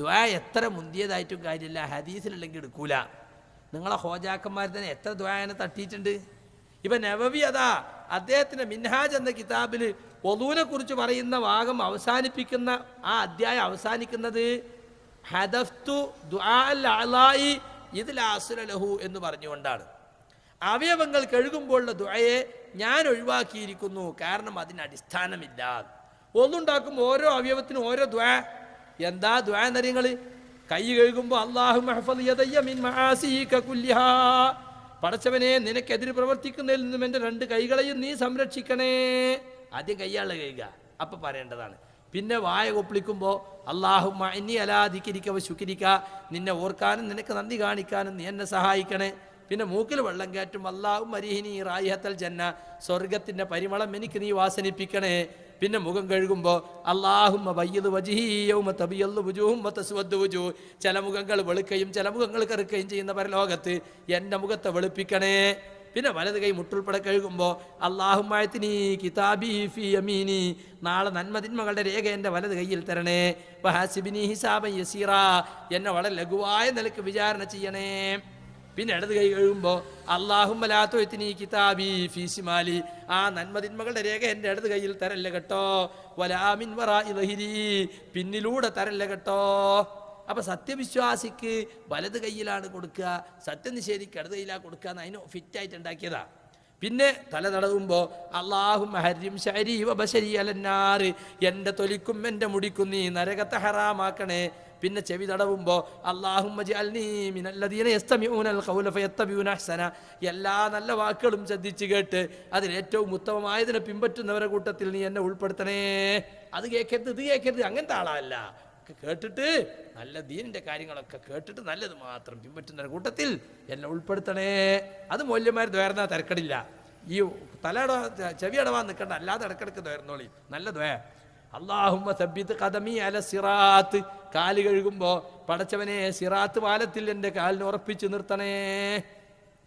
ദ്വാ എത്ര മുന്തിയതായിട്ടും കാര്യമില്ല. ഹദീസിലില്ലെങ്കിൽ എടുക്കൂല. നിങ്ങളെ ഹോജാക്കന്മാർ തന്നെ എത്ര ദ്വായനെ തട്ടിയിട്ടുണ്ട്? ഇപ്പൊ നവവി അതാ അദ്ദേഹത്തിന്റെ മിൻഹാജ് എന്ന കിതാബിൽ ഒലൂനെ കുറിച്ച് പറയുന്ന ഭാഗം അവസാനിപ്പിക്കുന്ന ആ അധ്യായം അവസാനിക്കുന്നത് ഹദഫ്തു ദുആൽ അലായി ഇതിൽ ലഹു എന്ന് പറഞ്ഞുകൊണ്ടാണ്. അവയവങ്ങൾ കഴുകുമ്പോഴുള്ള ദുആയെ ഞാൻ ഒഴിവാക്കിയിരിക്കുന്നു. കാരണം അതിന് അടിസ്ഥാനമില്ല. ഒന്നുണ്ടാക്കുമ്പോൾ ഓരോ അവയവത്തിനും ഓരോ ദ്വാ എന്താ ദ്വാ കൈ കഴുകുമ്പോൾ അള്ളാഹു പടച്ചവനെ നിനക്കെതിരെ പ്രവർത്തിക്കുന്നതിൽ നിന്നും എന്റെ രണ്ട് കൈകളെയും നീ സംരക്ഷിക്കണേ. ആദ്യം കൈയാളെ കഴുകുക. അപ്പം പറയേണ്ടതാണ്. പിന്നെ വായ കൊപ്പിളിക്കുമ്പോൾ അള്ളാഹു ഇനി അലാധിക്കരിക്കവ ശുക്കരിക്ക നിന്നെ ഓർക്കാനും നിനക്ക് നന്ദി കാണിക്കാനും നീ എന്നെ സഹായിക്കണേ. പിന്നെ മൂക്കിൽ വെള്ളം കയറ്റും അള്ളാഹു മരിഹിനി റായിഹത്തൽ ജന്ന. സ്വർഗത്തിന്റെ പരിമളം എനിക്ക് നീ വാസനിപ്പിക്കണേ. പിന്നെ മുഖം കഴുകുമ്പോൾ അള്ളാഹുമ്മ വയ്യത് വജിഹീയവും തബിയല്ലു വുജൂഹും വതസ്വദ്ദു ഭുജു ചില മുഖങ്ങൾ വെളുക്കുകയും ചില മുഖങ്ങൾ കറുക്കുകയും ചെയ്യുന്ന പരലോകത്ത് എന്റെ മുഖത്തെ വെളുപ്പിക്കണേ. പിന്നെ വലത് കൈ മുട്ടുൾപ്പെടെ കഴുകുമ്പോൾ അള്ളാഹുമായത്തിനി കിതാബി ഫി യമീനി. നാളെ നന്മതിന്മകളുടെ രേഖ എന്റെ വലത് കയ്യിൽ തരണേ. വഹാസിബിനി ഹിസാബൻ യസീറ. എന്നെ വളരെ ലഘുവായ നിലയ്ക്ക് വിചാരണ ചെയ്യണേ. പിന്നെ ഇടത് കൈ കഴുകുമ്പോൾ അള്ളാഹുമലാത്തൊത്തിനി കിതാബി ഫീസിമാലി ആ നന്മതിന്മകളുടെ രേഖ എന്റെ ഇടത് കയ്യിൽ തരല്ല കേട്ടോ. വലാമിൻ വറ ഇലഹിരി പിന്നിലൂടെ തരല്ല കേട്ടോ. അപ്പൊ സത്യവിശ്വാസിക്ക് വലത് കയ്യിലാണ് കൊടുക്കുക സത്യനിഷേധിക്ക് ഇടത് കയ്യിലാണ് കൊടുക്കുക എന്ന് അതിന് ഫിറ്റായിട്ട് ഉണ്ടാക്കിയതാ. പിന്നെ തല തടവുമ്പോൾ അള്ളാഹും ഹരിം ശരി വബശരി അലന്നാറ് എന്റെ തൊലിക്കും എന്റെ മുടിക്കും നീ നരകത്തെ ഹറാമാക്കണേ. പിന്നെ ചെവി തടവുമ്പോൾ അള്ളാഹും എല്ലാ നല്ല വാക്കുകളും ശ്രദ്ധിച്ച് കേട്ട് അതിലേറ്റവും ഉത്തമമായതിനെ പിൻപറ്റുന്നവരെ കൂട്ടത്തിൽ നീ എന്നെ ഉൾപ്പെടുത്തണേ. അത് കേൾക്കരുത് ഇത് കേൾക്കരുത് അങ്ങനത്തെ ആളല്ല. കേട്ടിട്ട് നല്ല ദീനിന്റെ കാര്യങ്ങളൊക്കെ കേട്ടിട്ട് നല്ലത് മാത്രം പിൻപറ്റുന്ന കൂട്ടത്തിൽ എന്നെ ഉൾപ്പെടുത്തണേ. അത് മൂല്യന്മാർ ദ്വേർന്നാ തിരക്കടില്ല. ഈ തലയട ചെവിയടവാൻ നിൽക്കണ്ട അല്ലാതെ ഇടക്കിടക്ക് ദ്വേർന്നോളി നല്ല ദ്വേ അള്ളാഹുമ്മ സബ്ബിത്ത് കഥമി അല സിറാത്ത്. കാൽ കഴുകുമ്പോൾ പടച്ചവനെ സിറാത്ത് പാലത്തിൽ എന്റെ കാലിന് ഉറപ്പിച്ച് നിർത്തണേ.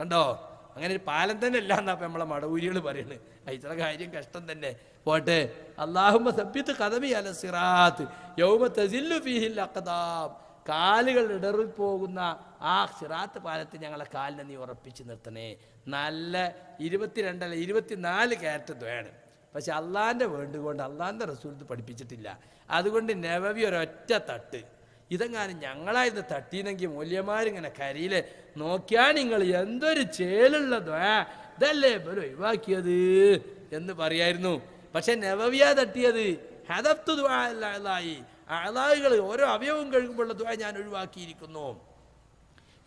കണ്ടോ? അങ്ങനെ ഒരു പാലം തന്നെ അല്ല എന്നാ ഇപ്പൊ നമ്മളെ മടവൂരികൾ പറയുന്നത് ഇത്ര കാര്യം കഷ്ടം തന്നെ. പോട്ടെ. അള്ളാഹുമ്മ സബ്യത്ത് കഥമി അല സിറാത്ത്. യൗമ തസില്ലു ഫീഹിൽ അക്കതാം കാലുകൾ ഇടറി പോകുന്ന ആ സിറാത്ത് പാലത്തിൽ ഞങ്ങളെ കാലിനെ നീ ഉറപ്പിച്ച് നിർത്തണേ. നല്ല ഇരുപത്തിരണ്ടല്ല ഇരുപത്തിനാല് ക്യാരറ്റ് വേണം പക്ഷെ അള്ളാന്റെ വേണ്ടുകൊണ്ട് അള്ളാന്റെ റസൂലത്ത് പഠിപ്പിച്ചിട്ടില്ല. അതുകൊണ്ട് നവവി ഒരൊറ്റ തട്ട്. ഇതെങ്ങാനും ഞങ്ങളായിരുന്നു തട്ടീനെങ്കിൽ മൂല്യമാരിങ്ങനെ കരിയിലെ നോക്കിയാൽ നിങ്ങൾ എന്തൊരു ചേലുള്ളതോ? ഇതല്ലേ ഇവർ ഒഴിവാക്കിയത് എന്ന് പറയായിരുന്നു. പക്ഷെ നവവിയാ തട്ടിയത്. ഹദത്തു ദ്വായി അളാഹുകൾ ഓരോ അവയവും കഴുകുമ്പോഴുള്ള ദ്വാ ഞാൻ ഒഴിവാക്കിയിരിക്കുന്നു.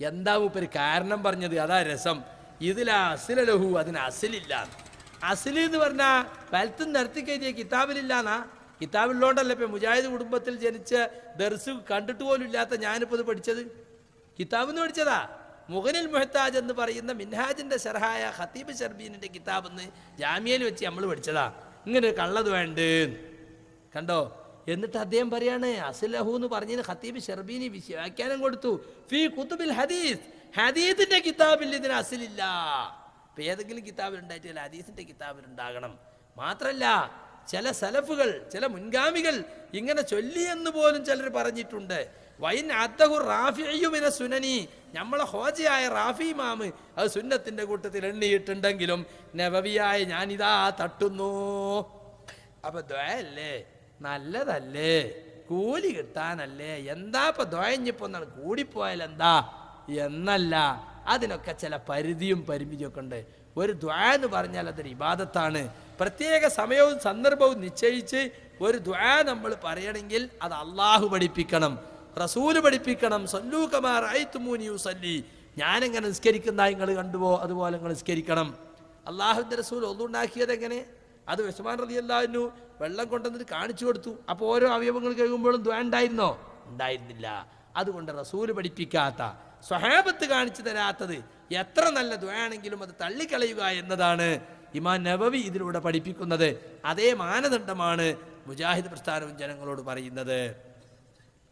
എന്താ മൂപ്പര് കാരണം പറഞ്ഞത്? അതാ രസം. ഇതിലാ അസിലലഹു അതിന് അസിലില്ല. അസിൽ എന്ന് പറഞ്ഞാൽ വലത്തും നിരത്തി കയറ്റിയ കിതാബിലില്ലാന്നാ. കിതാബിലുള്ളതുകൊണ്ടല്ലേ ഇപ്പം മുജാഹിദ് കുടുംബത്തിൽ ജനിച്ച ദർസ് കണ്ടിട്ട് പോലും ഇല്ലാത്ത ഞാനിപ്പോൾ ഇത് പഠിച്ചത്. കിതാബ് എന്ന് പഠിച്ചതാ. മുഹനിൽ മുഹത്താജ് എന്ന് പറയുന്ന മിൻഹാജിന്റെ ഷർഹായ ഹത്തീബ് ഷർബീനിന്റെ കിതാബ് എന്ന് ജാമ്യയിൽ വെച്ച് നമ്മൾ പഠിച്ചതാ. ഇങ്ങനെ കള്ളത് വേണ്ട? കണ്ടോ? എന്നിട്ട് അദ്ദേഹം പറയാണ് അസുലഹു എന്ന് പറഞ്ഞതിന് ഹത്തീബ് ഷർബീനി വിശ്വാഖ്യാനം കൊടുത്തു. ഫി കുത്തുബിൽ ഹദീസ്. ഹദീദിന്റെ കിതാബിൽ ഇതിന് അസിലില്ല. ഇപ്പൊ ഏതെങ്കിലും ഹദീസിന്റെ കിതാബിൽ ഉണ്ടാകണം മാത്രല്ല ചില സലഫുകൾ ചില മുൻഗാമികൾ ഇങ്ങനെ ചൊല്ലി എന്ന് പോലും ചിലർ പറഞ്ഞിട്ടുണ്ട്. വൈൻ അത്തഹു റാഫിയുമിനെ സുനനി നമ്മളെ ഹോജയായ റാഫി മാമ് അത് സുന്നത്തിന്റെ കൂട്ടത്തിൽ എണ്ണിയിട്ടുണ്ടെങ്കിലും നവവിയായ ഞാനിതാ തട്ടുന്നു. അപ്പോൾ ദ്വയല്ലേ? നല്ലതല്ലേ? കൂലി കിട്ടാനല്ലേ? എന്താ ഇപ്പൊ ദ്വയഞ്ഞിപ്പോ എന്നാണ് കൂടിപ്പോയാൽ എന്താ എന്നല്ല. അതിനൊക്കെ ചില പരിധിയും പരിമിതിയും ഒക്കെ ഉണ്ട്. ഒരു ദ്വാ എന്ന് പറഞ്ഞാൽ അതൊരു ഇബാദത്താണ്. പ്രത്യേക സമയവും സന്ദർഭവും നിശ്ചയിച്ച് ഒരു ദ്വാ നമ്മൾ പറയണമെങ്കിൽ അത് അള്ളാഹു പഠിപ്പിക്കണം. റസൂൽ പഠിപ്പിക്കണം. സല്ലൂ കമാർ ഞാനെങ്ങനെ നിസ്കരിക്കുന്ന നിങ്ങൾ കണ്ടുപോ അതുപോലെ നിങ്ങൾ നിസ്കരിക്കണം. അള്ളാഹുവിന്റെ റസൂൽ ഒന്നുണ്ടാക്കിയത് എങ്ങനെ? അത് വിഷമാൻ റതി വെള്ളം കൊണ്ടുവന്നിട്ട് കാണിച്ചു കൊടുത്തു. അപ്പോൾ ഓരോ അവയവങ്ങൾ കഴിയുമ്പോഴും ദ്വാ ഉണ്ടായിരുന്നോ? ഉണ്ടായിരുന്നില്ല. അതുകൊണ്ട് റസൂൽ പഠിപ്പിക്കാത്ത സ്വഹാബത്ത് കാണിച്ചു തരാത്തത് എത്ര നല്ല ദ്വയാണെങ്കിലും അത് തള്ളിക്കളയുക എന്നതാണ് ഇമാൻ നബവി ഇതിലൂടെ പഠിപ്പിക്കുന്നത്. അതേ മാനദണ്ഡമാണ് മുജാഹിദ് പ്രസ്ഥാനവും ജനങ്ങളോട് പറയുന്നത്.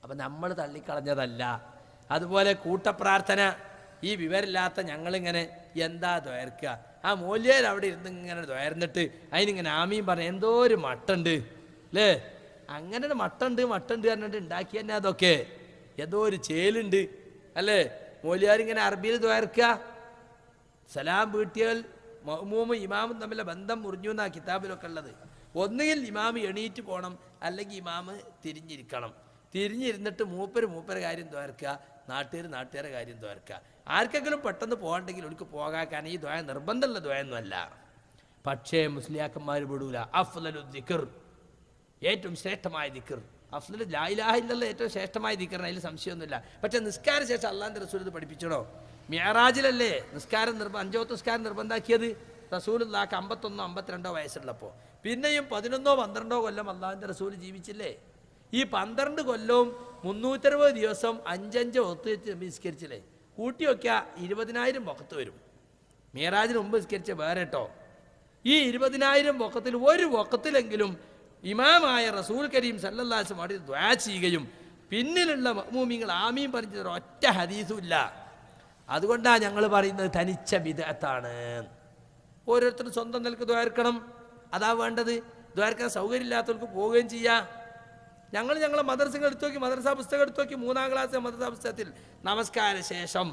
അപ്പം നമ്മൾ തള്ളിക്കളഞ്ഞതല്ല. അതുപോലെ കൂട്ടപ്രാർത്ഥന ഈ വിവരമില്ലാത്ത ഞങ്ങളിങ്ങനെ എന്താ ദ്വയർക്കുക ആ മൂല്യയിൽ അവിടെ ഇരുന്ന് ഇങ്ങനെ ദ്വയർന്നിട്ട് അതിനിങ്ങനെ ആമീൻ പറഞ്ഞ എന്തോ ഒരു മട്ടുണ്ട്. അല്ലേ അങ്ങനെ ഒരു മട്ടുണ്ട് മട്ടുണ്ട് പറഞ്ഞിട്ട് ഉണ്ടാക്കി തന്നെ അതൊക്കെ? ഏതോ ഒരു ചേലുണ്ട്. അല്ലേ? മൂലിയാരിങ്ങനെ അറബിയിൽ ദ്വാരക്കുക സലാം വീട്ടിയാൽ മഹ്മൂമും ഇമാമും തമ്മിലെ ബന്ധം മുറിഞ്ഞു എന്നാ കിതാബിലൊക്കെ ഉള്ളത്. ഒന്നുകിൽ ഇമാമ് എണീറ്റ് പോകണം അല്ലെങ്കിൽ ഇമാമ് തിരിഞ്ഞിരിക്കണം. തിരിഞ്ഞിരുന്നിട്ട് മൂപ്പര് മൂപ്പര കാര്യം തോർക്കുക നാട്ടുകാർ നാട്ടുകാരെ കാര്യം തോർക്കുക ആർക്കെങ്കിലും പെട്ടെന്ന് പോകണ്ടെങ്കിൽ അവർക്ക് പോകാക്കാൻ ഈ ദ്വയ നിർബന്ധമുള്ള ദ്വയൊന്നുമല്ല പക്ഷേ മുസ്ലിയാക്കന്മാർ വിടൂല. അഫ്ലലു ദിക്കർ ഏറ്റവും ശ്രേഷ്ഠമായ ദിക്കർ അഫ്സൽ ലായിലാഹില്ല ഏറ്റവും ശ്രേഷ്ഠമായ ദിക്കറിന് അതിൽ സംശയമൊന്നുമില്ല. പക്ഷെ നിസ്കാര ശേഷം അള്ളാന്റെ റസൂൽ ഇത് പഠിപ്പിച്ചണോ മ്യാറാജിലല്ലേ നിസ്കാരം നിർബ അഞ്ചോത്ത് നിസ്കാരം നിർബന്ധാക്കിയത്? റസൂലുള്ളാക്ക് അമ്പത്തൊന്നോ അമ്പത്തിരണ്ടോ വയസ്സുള്ളപ്പോൾ പിന്നെയും പതിനൊന്നോ പന്ത്രണ്ടോ കൊല്ലം അള്ളാഹിന്റെ റസൂൽ ജീവിച്ചില്ലേ? ഈ പന്ത്രണ്ട് കൊല്ലവും മുന്നൂറ്ററുപത് ദിവസം അഞ്ചഞ്ച് ഒത്ത് നിസ്കരിച്ചില്ലേ? കൂട്ടി വയ്ക്കുക ഇരുപതിനായിരം പൊക്കത്ത് വരും. മീറാജിന് മുമ്പ് നിസ്കരിച്ച വേറെ കേട്ടോ? ഈ ഇരുപതിനായിരം പൊക്കത്തിൽ ഒരു വക്കത്തിലെങ്കിലും ഇമാമായ റസൂൽ കരീം സല്ലല്ലാസ് മാറി ദ്വാ ചെയ്യുകയും പിന്നിലുള്ള മഹ്മൂമിങ്ങൾ ആമീൻ പറഞ്ഞത് ഒറ്റ ഹദീസും ഇല്ല. അതുകൊണ്ടാണ് ഞങ്ങൾ പറയുന്നത് തനിച്ച വിധത്താണ് ഓരോരുത്തരും സ്വന്തം നിലയ്ക്ക് ദ്വാർക്കണം അതാ വേണ്ടത്. ദ്വാരക്കാൻ സൗകര്യമില്ലാത്തവർക്ക് പോവുകയും ചെയ്യാം. ഞങ്ങൾ ഞങ്ങളെ മദ്രസകൾ എടുത്തു നോക്കി മദർസ പുസ്തകം എടുത്തു നോക്കി മൂന്നാം ക്ലാസ് മദർസ പുസ്തകത്തിൽ നമസ്കാര ശേഷം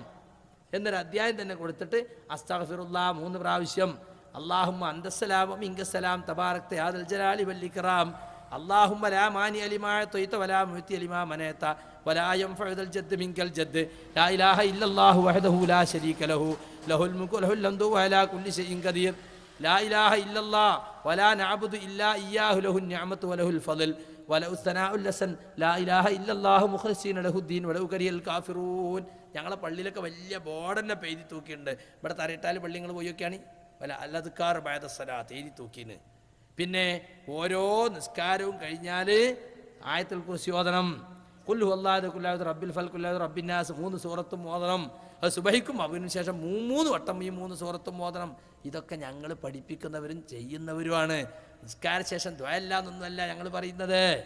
എന്നൊരു അധ്യായം തന്നെ കൊടുത്തിട്ട് അസ്തഗ്ഫിറുല്ല മൂന്ന് പ്രാവശ്യം അള്ളാഹുമ്മ അന്തസ്സലാം ഇങ്കസ്സലാം തബാറക്ത യാദൽ ജലാലി വല്ലിക്കറാം അള്ളാഹുമ്മ ലാ മാനി അലിമായ തൊയ്ത്ത വലാ മുഹത്തി അലിമാ മനേത്ത വലാ യൻഫഉദൽ ജദ്ദ് മിൻകൽ ജദ്ദ് ലാ ഇലാഹ ഇല്ലല്ലാഹു വഹദഹു ലാ ശരീക ലഹു ലഹുൽ മുൽക്കു ലഹുൽ ഹംദു വഅലാ കുല്ലി ഷൈഇൻ ഖദീർ لا إله إلا الله ولا نعبد إلا إياه له النعمة وله الفضل وله الثناء الحسن لا إله إلا الله مخلصين له الدين ولو كره الكافرون ഞങ്ങളെ പള്ളിയിലൊക്കെ വലിയ ബോർഡ് തന്നെ പെയ്തി തൂക്കിയിട്ടുണ്ട് ഇവിടെ തരയിട്ടാൽ പള്ളി നിങ്ങൾ പോയി നോക്കിയാണ് വല്ല സലാത്ത് എഴുതി തൂക്കിന്. പിന്നെ ഓരോ നിസ്കാരവും കഴിഞ്ഞാൽ ആയത്തിൽ കുറിച്ച് ഓതണം. കുല്ലു അല്ലാതെ കുല്ലാതെ റബ്ബിൽ ഫൽ കുല്ലാതെ റബ്ബിന്നാസ് മൂന്ന് സൂറത്തും ഓതണം. അത് സുബഹിക്കും അതിനുശേഷം മൂന്ന് വട്ടം ഈ മൂന്ന് സൂറത്തും ഓതണം. ഇതൊക്കെ ഞങ്ങൾ പഠിപ്പിക്കുന്നവരും ചെയ്യുന്നവരുമാണ്. നിസ്കാര ശേഷം ദ്വയല്ലാന്നൊന്നുമല്ല ഞങ്ങൾ പറയുന്നത്.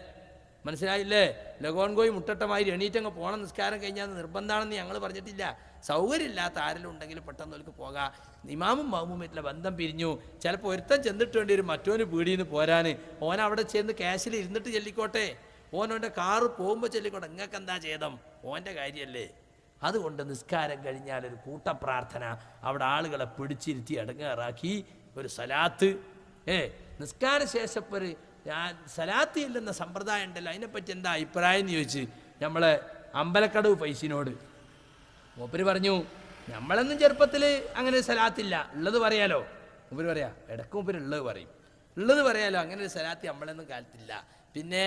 മനസ്സിലായില്ലേ? ലഗോൺഗോയി മുട്ടട്ടമായി എണീറ്റങ്ങ് പോകണം നിസ്കാരം കഴിഞ്ഞാൽ നിർബന്ധമാണെന്ന് ഞങ്ങൾ പറഞ്ഞിട്ടില്ല. സൗകര്യമില്ലാത്ത ആരെങ്കിലും ഉണ്ടെങ്കിൽ പെട്ടെന്ന് അവർക്ക് പോകാം. ഇമാമും മഹമുമായിട്ടുള്ള ബന്ധം പിരിഞ്ഞു. ചിലപ്പോൾ ഒരുത്തൻ ചെന്നിട്ട് വേണ്ടി ഒരു മറ്റോന് പീടിയിൽ പോരാൻ ഓൻ അവിടെ ചെന്ന് ക്യാഷിൽ ഇരുന്നിട്ട് ചെല്ലിക്കോട്ടെ. ഓനോന്റെ കാറ് പോകുമ്പോൾ ചെല്ലിക്കോട്ടെ. നിങ്ങൾക്ക് എന്താ ചെയ്തം ഓന്റെ കാര്യമല്ലേ അതുകൊണ്ട് നിസ്കാരം കഴിഞ്ഞാൽ ഒരു കൂട്ടപ്രാർത്ഥന അവിടെ ആളുകളെ പിടിച്ചിരുത്തി അടങ്ങാറാക്കി ഒരു സലാത്ത്. ഏ നിസ്കാര ശേഷം ഒരു ഞാൻ സലാത്തി ഇല്ലെന്ന സമ്പ്രദായം ഉണ്ടല്ലോ. അതിനെപ്പറ്റി എന്താ അഭിപ്രായം എന്ന് ചോദിച്ച് നമ്മളെ അമ്പലക്കടവ് പൈസിനോട്. മൂപ്പര് പറഞ്ഞു നമ്മളെന്നും ചെറുപ്പത്തിൽ അങ്ങനെ സലാത്തില്ല ഉള്ളത് പറയാലോ? മൂപ്പര് പറയാ ഇടയ്ക്ക് മൂപ്പര് ഉള്ളത് പറയും. ഉള്ളത് പറയാലോ അങ്ങനെ ഒരു സലാത്തി നമ്മളൊന്നും കാലത്തില്ല. പിന്നെ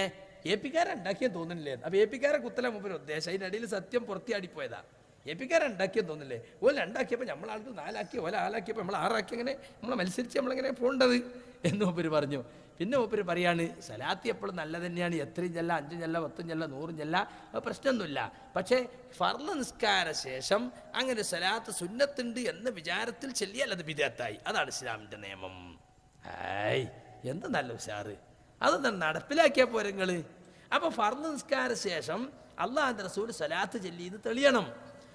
എ പിക്കാരുണ്ടാക്കിയെന്ന് തോന്നുന്നില്ലേ? അപ്പൊ എ പിക്കാരെ കുത്തല മൂപ്പര് ഉദ്ദേശം. അതിനിടയിൽ സത്യം പുറത്തിയാടിപ്പോയതാ. എ പിക്കാരുണ്ടാക്കിയെന്ന് തോന്നുന്നില്ലേ? ഓല ഉണ്ടാക്കിയപ്പോൾ നമ്മൾ ആൾക്ക് നാലാക്കി ഓല ആലാക്കിയപ്പോൾ നമ്മൾ ആറാക്കി അങ്ങനെ നമ്മളെ മത്സരിച്ച് നമ്മളെങ്ങനെ പോകേണ്ടത് എന്ന് മൂപ്പര് പറഞ്ഞു. പിന്നെ മൂപ്പര് പറയാണ് സലാത്ത് എപ്പോഴും നല്ല തന്നെയാണ് എത്രയും ചെല്ല അഞ്ചും ചെല്ല പത്തും ചെല്ല നൂറും ചെല്ല പ്രശ്നമൊന്നുമില്ല. പക്ഷേ ഫർള നിസ്കാര ശേഷം അങ്ങനെ സലാത്ത് സുന്നത്തുണ്ട് എന്ന വിചാരത്തിൽ ചെല്ലിയാൽ അത് വിദേത്തായി അതാണ് ഇസ്ലാമിന്റെ നിയമം. ആയ് എന്ത് നല്ല ഉഷാറ്. അതൊന്നും നടപ്പിലാക്കിയാൽ പോരങ്ങൾ അപ്പോൾ ഫർള നിസ്കാര ശേഷം അള്ളാഹ് റസൂൽ സലാത്ത് ചെല്ലിന്ന് തെളിയണം.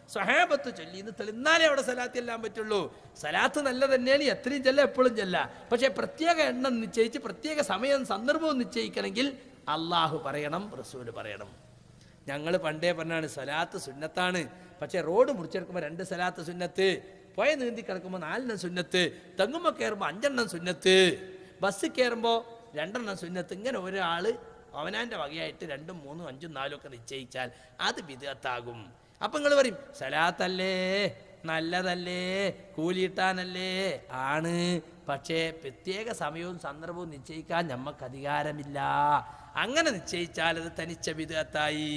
സഹാബത്ത് ചൊല്ലി എന്ന് തെളിന്നാലേ അവിടെ സലാത്ത് ചെല്ലാൻ പറ്റുള്ളൂ. സലാത്ത് നല്ല തന്നെയാണ് എത്രയും ചെല്ല എപ്പോഴും ചെല്ല. പക്ഷേ പ്രത്യേക എണ്ണം നിശ്ചയിച്ച് പ്രത്യേക സമയം സന്ദർഭവും നിശ്ചയിക്കണമെങ്കിൽ അള്ളാഹു പറയണം റസൂൽ പറയണം. ഞങ്ങൾ പണ്ടേ പറഞ്ഞാണ് സലാത്ത് സുന്നത്താണ്. പക്ഷേ റോഡ് മുറിച്ചെടുക്കുമ്പോൾ രണ്ട് സലാത്ത് സുന്നത്ത് പുഴ നീന്തി കിടക്കുമ്പോൾ നാലെണ്ണം സുന്നത്ത് തെങ്ങുമ്പോൾ കയറുമ്പോൾ അഞ്ചെണ്ണം സുന്നത്ത് ബസ് കയറുമ്പോൾ രണ്ടെണ്ണം സുന്നത്ത്. ഇങ്ങനെ ഒരാൾ അവനാന്റെ വകയായിട്ട് രണ്ടും മൂന്നും അഞ്ചും നാലും ഒക്കെ നിശ്ചയിച്ചാൽ അത് വിധത്താകും അപ്പം നിങ്ങൾ പറയും സലാത്തല്ലേ നല്ലതല്ലേ കൂലിയിട്ടാനല്ലേ ആണ്. പക്ഷേ പ്രത്യേക സമയവും സന്ദർഭവും നിശ്ചയിക്കാൻ നമുക്ക് അധികാരമില്ല. അങ്ങനെ നിശ്ചയിച്ചാൽ അത് തനിച്ച വിധത്തായി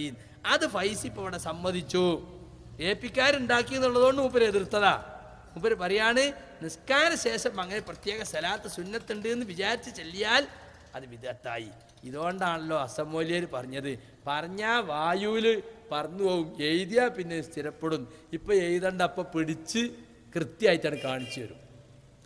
അത് ഫൈസി ഇപ്പോൾ ഇവിടെ സമ്മതിച്ചു. ഏപ്പിക്കാരുണ്ടാക്കി എന്നുള്ളതുകൊണ്ട് മൂപ്പര് എതിർത്തതാ. മൂപ്പര് പറയാണ് നിസ്കാര ശേഷം അങ്ങനെ പ്രത്യേക സ്ഥലത്ത് സുന്നത്തുണ്ട് എന്ന് വിചാരിച്ച് ചെല്ലിയാൽ അത് വിധത്തായി ഇതുകൊണ്ടാണല്ലോ അസമൂല്യർ പറഞ്ഞത്. പറഞ്ഞ വായുവിൽ പറന്നു പോകും എഴുതിയാൽ പിന്നെ സ്ഥിരപ്പെടും ഇപ്പം എഴുതണ്ട അപ്പം പിടിച്ച് കൃത്യമായിട്ടാണ് കാണിച്ചു തരും.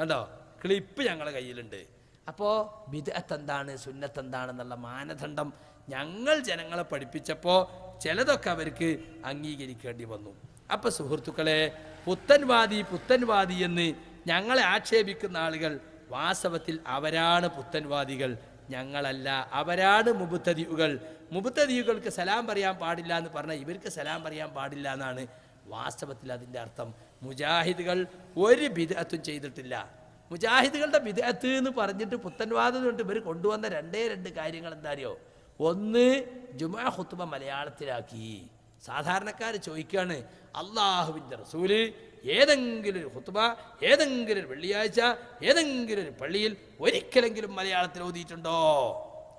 കണ്ടോ? ക്ലിപ്പ് ഞങ്ങളെ കയ്യിലുണ്ട്. അപ്പോൾ വിദഗത്ത് എന്താണ് സുന്നത്ത് എന്താണെന്നുള്ള മാനദണ്ഡം ഞങ്ങൾ ജനങ്ങളെ പഠിപ്പിച്ചപ്പോൾ ചിലതൊക്കെ അവർക്ക് അംഗീകരിക്കേണ്ടി വന്നു. അപ്പോൾ സുഹൃത്തുക്കളെ പുത്തൻവാദി പുത്തൻവാദി എന്ന് ഞങ്ങളെ ആക്ഷേപിക്കുന്ന ആളുകൾ വാസ്തവത്തിൽ അവരാണ് പുത്തൻവാദികൾ. ഞങ്ങളല്ല. അവരാണ് മുബുത്തതിയുകൾ മുബുത്തതിയുകൾക്ക് സലാം പറയാൻ പാടില്ല എന്ന് പറഞ്ഞാൽ ഇവർക്ക് സലാം പറയാൻ പാടില്ല എന്നാണ് വാസ്തവത്തിൽ അതിന്റെ അർത്ഥം. മുജാഹിദുകൾ ഒരു ബിദത്തും ചെയ്തിട്ടില്ല. മുജാഹിദുകളുടെ ബിദത്ത് എന്ന് പറഞ്ഞിട്ട് പുത്തൻവാദം കൊണ്ട് ഇവർ കൊണ്ടുവന്ന രണ്ടേ രണ്ട് കാര്യങ്ങൾ എന്താ അറിയോ? ഒന്ന് ജുമാ ഹുത്തുബ മലയാളത്തിലാക്കി. സാധാരണക്കാർ ചോദിക്കുകയാണ് അള്ളാഹുവിന്റെ റസൂൽ ഏതെങ്കിലും ഒരു ഹുത്തുബ ഏതെങ്കിലും ഒരു വെള്ളിയാഴ്ച ഏതെങ്കിലും ഒരു പള്ളിയിൽ ഒരിക്കലെങ്കിലും മലയാളത്തിൽ ഓതിയിട്ടുണ്ടോ?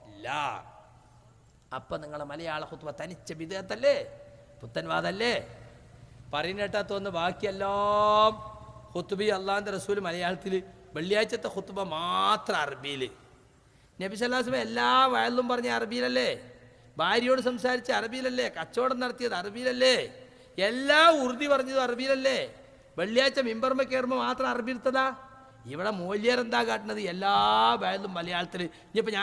ഇല്ല. അപ്പം നിങ്ങൾ മലയാള ഹുത്തുബ തനിച്ച വിധേയത്തല്ലേ? പുത്തൻവാദല്ലേ? പറയുന്നേട്ടാ ബാക്കിയെല്ലാം ഹുത്തുബി അള്ളാഹിന്റെ റസൂൽ മലയാളത്തിൽ വെള്ളിയാഴ്ചത്തെ ഹുത്തുബ മാത്രം അറബിയിൽ നബി സല്ലാസ്മ എല്ലാ വയലും പറഞ്ഞ അറബിയിലല്ലേ? ഭാര്യയോട് സംസാരിച്ച അറബിയിലല്ലേ? കച്ചവടം നടത്തിയത് അറബിയിലല്ലേ? എല്ലാ ഉറുതി പറഞ്ഞതും അറബിയിലല്ലേ? വെള്ളിയാഴ്ച മിമ്പർമ കയറുമ്പോൾ മാത്രം അറബിയിലത്തതാ ഇവിടെ മൂല്യർ എന്താ കാട്ടുന്നത് എല്ലാ വയലിലും മലയാളത്തിൽ ഇനിയിപ്പോൾ ഞാൻ